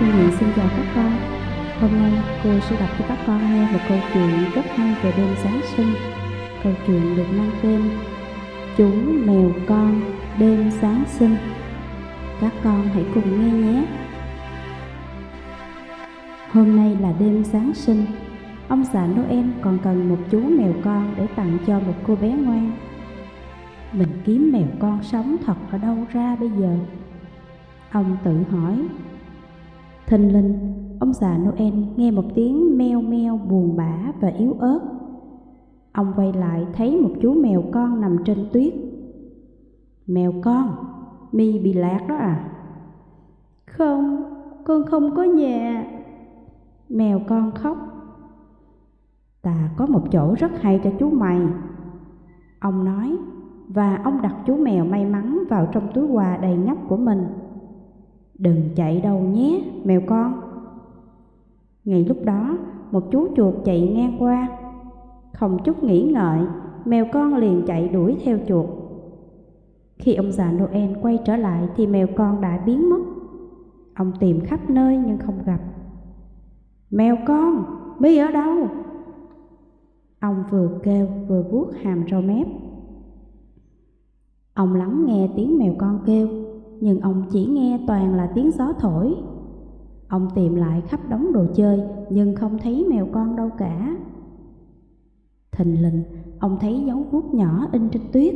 Cô Nguyện xin chào các con. Hôm nay cô sẽ đọc cho các con nghe một câu chuyện rất hay về đêm Giáng sinh. Câu chuyện được mang tên Chú mèo con đêm Giáng sinh. Các con hãy cùng nghe nhé. Hôm nay là đêm Giáng sinh. Ông già Noel còn cần một chú mèo con để tặng cho một cô bé ngoan. Mình kiếm mèo con sống thật ở đâu ra bây giờ? Ông tự hỏi. Thình lình ông già Noel nghe một tiếng meo meo buồn bã và yếu ớt. Ông quay lại thấy một chú mèo con nằm trên tuyết. Mèo con, mi bị lạc đó à? Không, con không có nhà. Mèo con khóc. Ta có một chỗ rất hay cho chú mày. Ông nói, và ông đặt chú mèo may mắn vào trong túi quà đầy nhóc của mình. Đừng chạy đâu nhé, mèo con. Ngay lúc đó, một chú chuột chạy ngang qua. Không chút nghĩ ngợi, mèo con liền chạy đuổi theo chuột. Khi ông già Noel quay trở lại thì mèo con đã biến mất. Ông tìm khắp nơi nhưng không gặp. Mèo con, mi ở đâu? Ông vừa kêu vừa vuốt hàm râu mép. Ông lắng nghe tiếng mèo con kêu nhưng ông chỉ nghe toàn là tiếng gió thổi. Ông tìm lại khắp đống đồ chơi nhưng không thấy mèo con đâu cả. Thình lình, ông thấy dấu vuốt nhỏ in trên tuyết.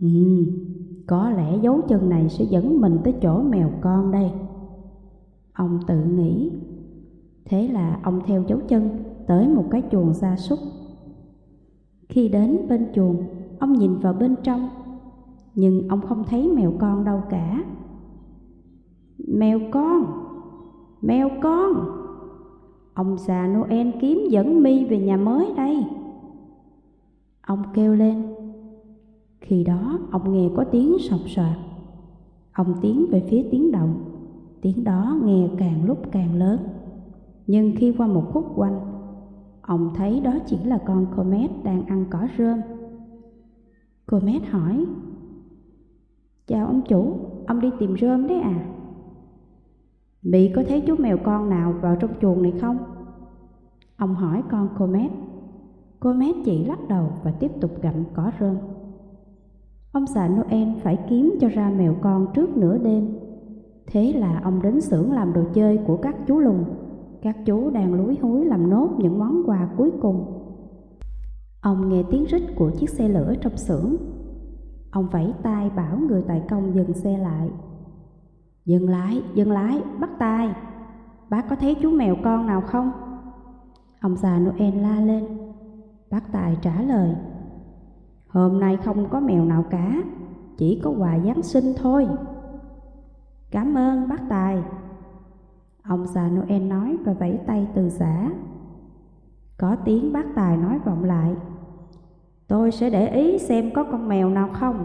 Ừ, có lẽ dấu chân này sẽ dẫn mình tới chỗ mèo con đây. Ông tự nghĩ. Thế là ông theo dấu chân tới một cái chuồng gia súc. Khi đến bên chuồng, ông nhìn vào bên trong nhưng ông không thấy mèo con đâu cả. Mèo con, mèo con, ông già Noel kiếm dẫn mi về nhà mới đây. Ông kêu lên. Khi đó ông nghe có tiếng sọc soạt. Ông tiến về phía tiếng động, tiếng đó nghe càng lúc càng lớn. Nhưng khi qua một khúc quanh, ông thấy đó chỉ là con Comet đang ăn cỏ rơm. Comet hỏi, Chào ông chủ, ông đi tìm rơm đấy à? Bị có thấy chú mèo con nào vào trong chuồng này không? Ông hỏi con Comet. Comet chỉ lắc đầu và tiếp tục gặm cỏ rơm. Ông già Noel phải kiếm cho ra mèo con trước nửa đêm. Thế là ông đến xưởng làm đồ chơi của các chú lùn. Các chú đang lúi húi làm nốt những món quà cuối cùng. Ông nghe tiếng rít của chiếc xe lửa trong xưởng Ông vẫy tay bảo người tài công dừng xe lại. Dừng lại, dừng lái bắt tay. Bác có thấy chú mèo con nào không? Ông già Noel la lên. Bác Tài trả lời. Hôm nay không có mèo nào cả, chỉ có quà Giáng sinh thôi. Cảm ơn bác Tài. Ông già Noel nói và vẫy tay từ giả. Có tiếng bác Tài nói vọng lại. Tôi sẽ để ý xem có con mèo nào không.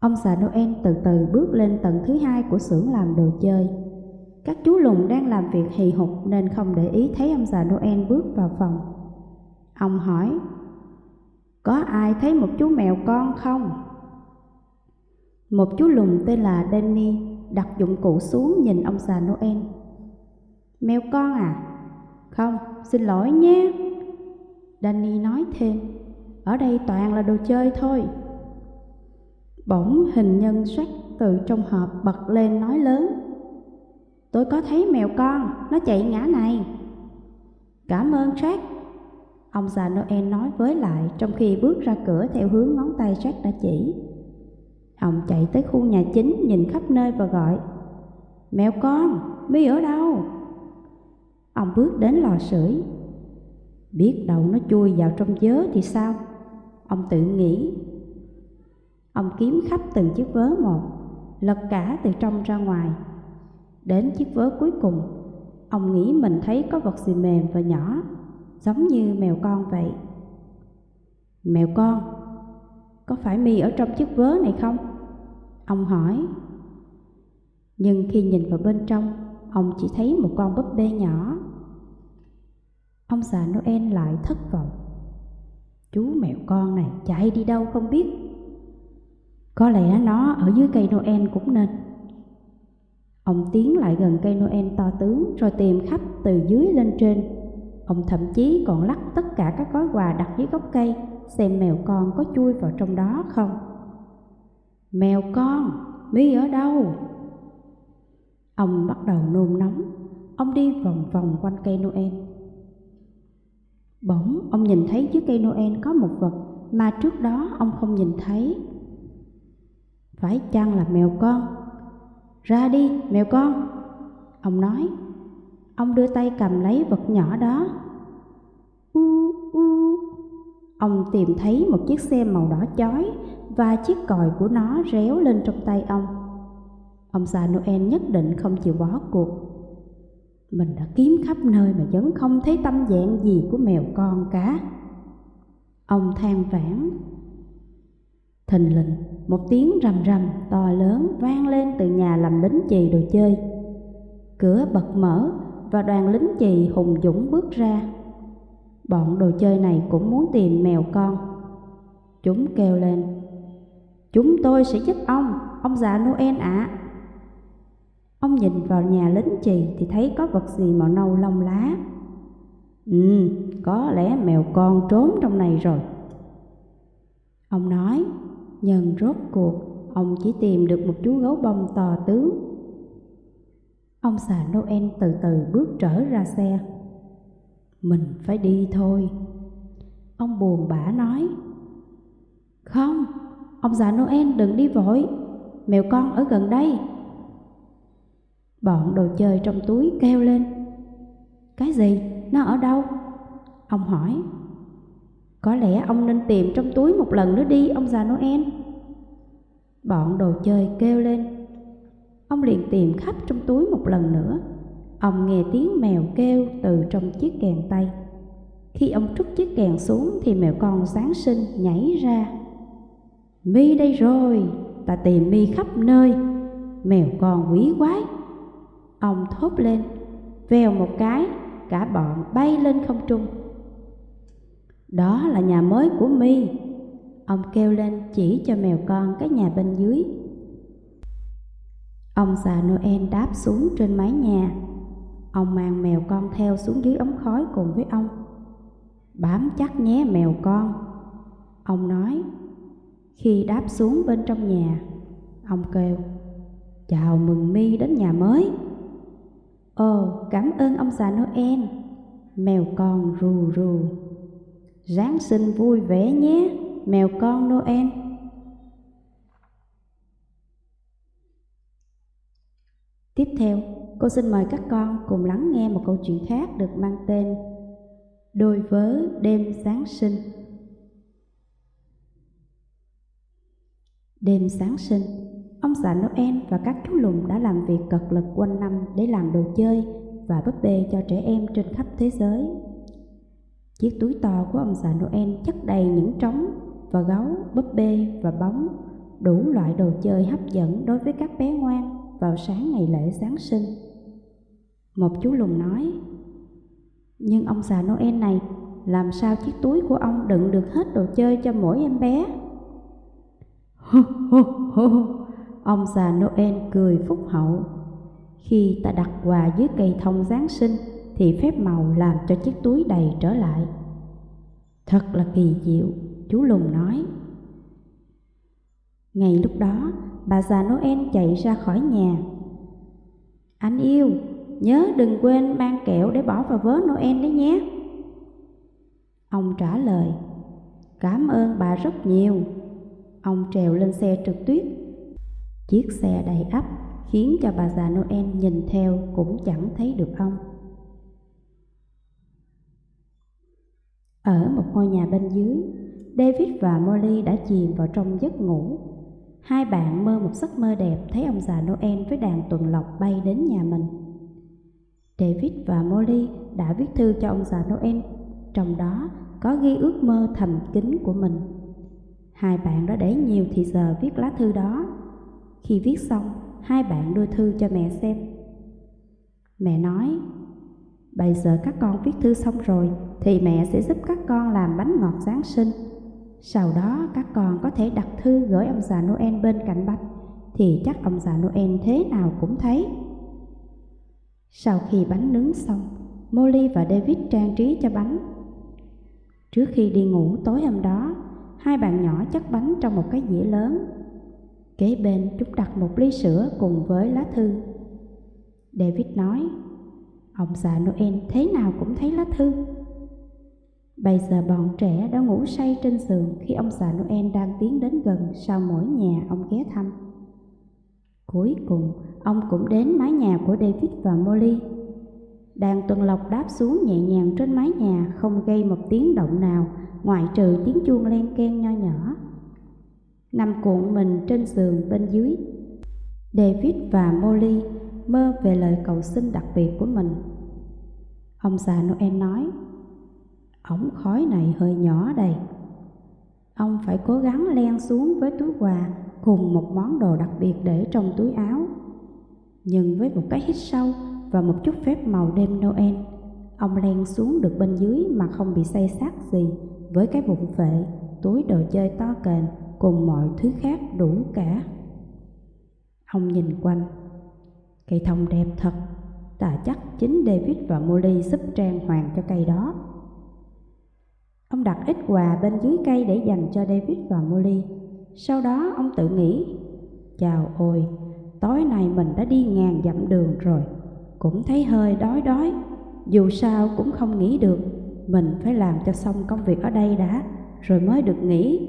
Ông xã Noel từ từ bước lên tầng thứ hai của xưởng làm đồ chơi. Các chú lùn đang làm việc hì hục nên không để ý thấy ông già Noel bước vào phòng. Ông hỏi, có ai thấy một chú mèo con không? Một chú lùn tên là Danny đặt dụng cụ xuống nhìn ông già Noel. Mèo con à? Không, xin lỗi nhé. Danny nói thêm, ở đây toàn là đồ chơi thôi. Bỗng hình nhân sách từ trong hộp bật lên nói lớn. Tôi có thấy mèo con, nó chạy ngã này. Cảm ơn Jack. Ông già Noel nói với lại trong khi bước ra cửa theo hướng ngón tay Jack đã chỉ. Ông chạy tới khu nhà chính nhìn khắp nơi và gọi Mèo con, mi ở đâu? Ông bước đến lò sưởi Biết đâu nó chui vào trong vớ thì sao? Ông tự nghĩ. Ông kiếm khắp từng chiếc vớ một, lật cả từ trong ra ngoài. Đến chiếc vớ cuối cùng, ông nghĩ mình thấy có vật gì mềm và nhỏ, giống như mèo con vậy. Mèo con, có phải mi ở trong chiếc vớ này không? Ông hỏi. Nhưng khi nhìn vào bên trong, ông chỉ thấy một con búp bê nhỏ Ông già Noel lại thất vọng. Chú mèo con này chạy đi đâu không biết. Có lẽ nó ở dưới cây Noel cũng nên. Ông tiến lại gần cây Noel to tướng rồi tìm khắp từ dưới lên trên. Ông thậm chí còn lắc tất cả các gói quà đặt dưới gốc cây xem mèo con có chui vào trong đó không. Mèo con, mi ở đâu? Ông bắt đầu nôn nóng, ông đi vòng vòng quanh cây Noel. Bỗng ông nhìn thấy dưới cây Noel có một vật mà trước đó ông không nhìn thấy. Phải chăng là mèo con? Ra đi, mèo con! Ông nói. Ông đưa tay cầm lấy vật nhỏ đó. U u. Ông tìm thấy một chiếc xe màu đỏ chói và chiếc còi của nó réo lên trong tay ông. Ông già Noel nhất định không chịu bỏ cuộc. Mình đã kiếm khắp nơi mà vẫn không thấy tâm dạng gì của mèo con cả. Ông than vãn. Thình lình, một tiếng rầm rầm to lớn vang lên từ nhà làm lính chì đồ chơi. Cửa bật mở và đoàn lính chì hùng dũng bước ra. Bọn đồ chơi này cũng muốn tìm mèo con. Chúng kêu lên. Chúng tôi sẽ giúp ông, ông già Noel ạ. À. Ông nhìn vào nhà lính chì thì thấy có vật gì màu nâu lông lá. Ừ, có lẽ mèo con trốn trong này rồi. Ông nói, nhưng rốt cuộc ông chỉ tìm được một chú gấu bông to tướng. Ông già Noel từ từ bước trở ra xe. Mình phải đi thôi. Ông buồn bã nói. Không, ông già Noel đừng đi vội, mèo con ở gần đây. Bọn đồ chơi trong túi kêu lên. Cái gì? Nó ở đâu? Ông hỏi. Có lẽ ông nên tìm trong túi một lần nữa đi ông già Noel. Bọn đồ chơi kêu lên. Ông liền tìm khắp trong túi một lần nữa. Ông nghe tiếng mèo kêu từ trong chiếc kèn tay. Khi ông trút chiếc kèn xuống thì mèo con sáng sinh nhảy ra. Mi đây rồi, ta tìm mi khắp nơi. Mèo con quý quái. Ông thốt lên, vèo một cái, cả bọn bay lên không trung. Đó là nhà mới của mi Ông kêu lên chỉ cho mèo con cái nhà bên dưới. Ông già Noel đáp xuống trên mái nhà. Ông mang mèo con theo xuống dưới ống khói cùng với ông. Bám chắc nhé mèo con. Ông nói. Khi đáp xuống bên trong nhà, ông kêu, chào mừng mi đến nhà mới. Ồ, cảm ơn ông già Noel. Mèo con rù rù. Giáng sinh vui vẻ nhé, mèo con Noel. Tiếp theo, cô xin mời các con cùng lắng nghe một câu chuyện khác được mang tên Đôi vớ đêm Giáng sinh. Đêm Giáng sinh Ông già Noel và các chú lùn đã làm việc cật lực quanh năm để làm đồ chơi và búp bê cho trẻ em trên khắp thế giới. Chiếc túi to của ông già Noel chất đầy những trống và gấu, búp bê và bóng, đủ loại đồ chơi hấp dẫn đối với các bé ngoan vào sáng ngày lễ Giáng sinh. Một chú lùn nói, Nhưng ông già Noel này, làm sao chiếc túi của ông đựng được hết đồ chơi cho mỗi em bé? Hô hô hô Ông già Noel cười phúc hậu. Khi ta đặt quà dưới cây thông Giáng sinh thì phép màu làm cho chiếc túi đầy trở lại. Thật là kỳ diệu, chú Lùng nói. Ngày lúc đó, bà già Noel chạy ra khỏi nhà. Anh yêu, nhớ đừng quên mang kẹo để bỏ vào vớ Noel đấy nhé. Ông trả lời, cảm ơn bà rất nhiều. Ông trèo lên xe trượt tuyết Chiếc xe đầy ắp khiến cho bà già Noel nhìn theo cũng chẳng thấy được ông. Ở một ngôi nhà bên dưới, David và Molly đã chìm vào trong giấc ngủ. Hai bạn mơ một giấc mơ đẹp thấy ông già Noel với đàn tuần lộc bay đến nhà mình. David và Molly đã viết thư cho ông già Noel, trong đó có ghi ước mơ thầm kín của mình. Hai bạn đã để nhiều thì giờ viết lá thư đó khi viết xong, hai bạn đưa thư cho mẹ xem. Mẹ nói, bây giờ các con viết thư xong rồi thì mẹ sẽ giúp các con làm bánh ngọt Giáng sinh. Sau đó các con có thể đặt thư gửi ông già Noel bên cạnh bánh thì chắc ông già Noel thế nào cũng thấy. Sau khi bánh nướng xong, Molly và David trang trí cho bánh. Trước khi đi ngủ tối hôm đó, hai bạn nhỏ chất bánh trong một cái dĩa lớn. Kế bên chúng đặt một ly sữa cùng với lá thư. David nói, ông già Noel thế nào cũng thấy lá thư. Bây giờ bọn trẻ đã ngủ say trên giường khi ông già Noel đang tiến đến gần sau mỗi nhà ông ghé thăm. Cuối cùng, ông cũng đến mái nhà của David và Molly. Đàn tuần lộc đáp xuống nhẹ nhàng trên mái nhà không gây một tiếng động nào ngoại trừ tiếng chuông len ken nho nhỏ. Nằm cuộn mình trên giường bên dưới, David và Molly mơ về lời cầu xin đặc biệt của mình. Ông già Noel nói, ống khói này hơi nhỏ đây. Ông phải cố gắng len xuống với túi quà cùng một món đồ đặc biệt để trong túi áo. Nhưng với một cái hít sâu và một chút phép màu đêm Noel, ông len xuống được bên dưới mà không bị say sát gì với cái bụng phệ, túi đồ chơi to kềnh cùng mọi thứ khác đủ cả. Ông nhìn quanh, cây thông đẹp thật, ta chắc chính David và Molly giúp trang hoàng cho cây đó. Ông đặt ít quà bên dưới cây để dành cho David và Molly. Sau đó ông tự nghĩ, chào ôi, tối nay mình đã đi ngàn dặm đường rồi, cũng thấy hơi đói đói. Dù sao cũng không nghĩ được, mình phải làm cho xong công việc ở đây đã, rồi mới được nghỉ.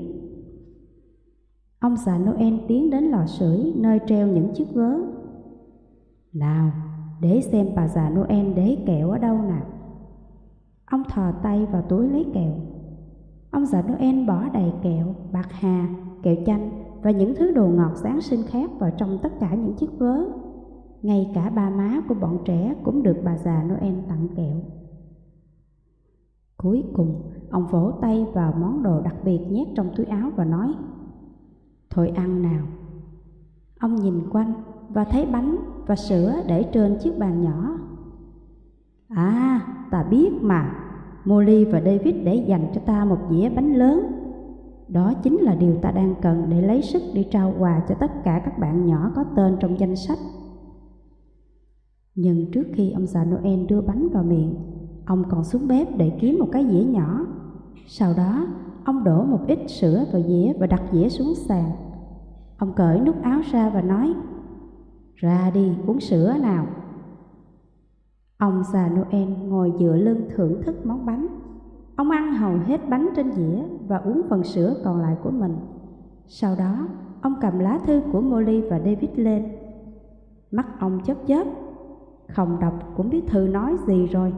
Ông già Noel tiến đến lò sưởi nơi treo những chiếc vớ. Nào, để xem bà già Noel để kẹo ở đâu nào. Ông thò tay vào túi lấy kẹo. Ông già Noel bỏ đầy kẹo, bạc hà, kẹo chanh và những thứ đồ ngọt Giáng sinh khác vào trong tất cả những chiếc vớ. Ngay cả ba má của bọn trẻ cũng được bà già Noel tặng kẹo. Cuối cùng, ông vỗ tay vào món đồ đặc biệt nhét trong túi áo và nói Thôi ăn nào. Ông nhìn quanh và thấy bánh và sữa để trên chiếc bàn nhỏ. À, ta biết mà, Molly và David để dành cho ta một dĩa bánh lớn. Đó chính là điều ta đang cần để lấy sức đi trao quà cho tất cả các bạn nhỏ có tên trong danh sách. Nhưng trước khi ông già Noel đưa bánh vào miệng, ông còn xuống bếp để kiếm một cái dĩa nhỏ. Sau đó, ông đổ một ít sữa vào dĩa và đặt dĩa xuống sàn. Ông cởi nút áo ra và nói, ra đi uống sữa nào. Ông già Noel ngồi dựa lưng thưởng thức món bánh. Ông ăn hầu hết bánh trên dĩa và uống phần sữa còn lại của mình. Sau đó, ông cầm lá thư của Molly và David lên. Mắt ông chớp chớp, không đọc cũng biết thư nói gì rồi.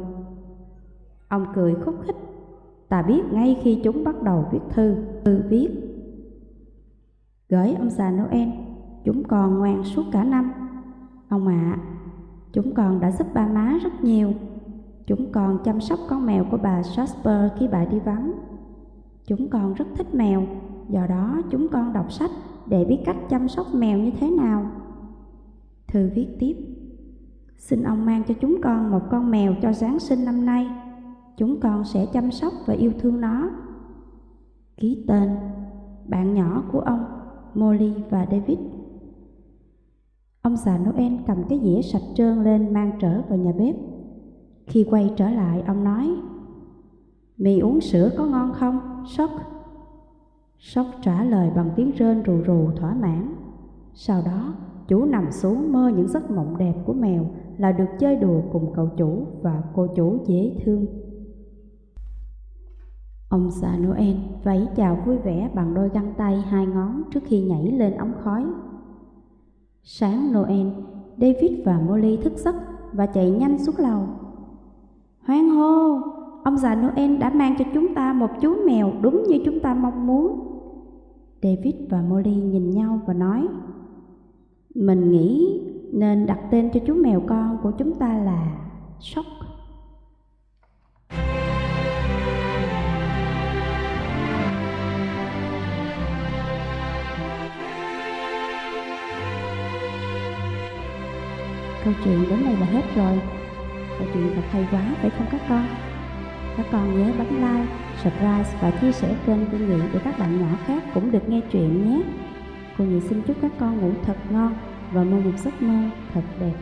Ông cười khúc khích, ta biết ngay khi chúng bắt đầu viết thư, thư viết. Gửi ông già Noel, chúng còn ngoan suốt cả năm. Ông ạ, à, chúng con đã giúp ba má rất nhiều. Chúng con chăm sóc con mèo của bà Jasper khi bà đi vắng. Chúng con rất thích mèo, do đó chúng con đọc sách để biết cách chăm sóc mèo như thế nào. Thư viết tiếp Xin ông mang cho chúng con một con mèo cho Giáng sinh năm nay. Chúng con sẽ chăm sóc và yêu thương nó. Ký tên Bạn nhỏ của ông Molly và David Ông già Noel cầm cái dĩa sạch trơn lên mang trở vào nhà bếp. Khi quay trở lại, ông nói, Mì uống sữa có ngon không, Sóc? Sóc trả lời bằng tiếng rên rù rù thỏa mãn. Sau đó, chủ nằm xuống mơ những giấc mộng đẹp của mèo là được chơi đùa cùng cậu chủ và cô chủ dễ thương. Ông già Noel vẫy chào vui vẻ bằng đôi găng tay hai ngón trước khi nhảy lên ống khói. Sáng Noel, David và Molly thức giấc và chạy nhanh xuống lầu. Hoan hô, ông già Noel đã mang cho chúng ta một chú mèo đúng như chúng ta mong muốn. David và Molly nhìn nhau và nói, Mình nghĩ nên đặt tên cho chú mèo con của chúng ta là Sóc Câu chuyện đến đây là hết rồi. Câu chuyện thật hay quá phải không các con? Các con nhớ bấm like, subscribe và chia sẻ kênh của Nghị để các bạn nhỏ khác cũng được nghe chuyện nhé. Cô Nghị xin chúc các con ngủ thật ngon và mơ một giấc mơ thật đẹp.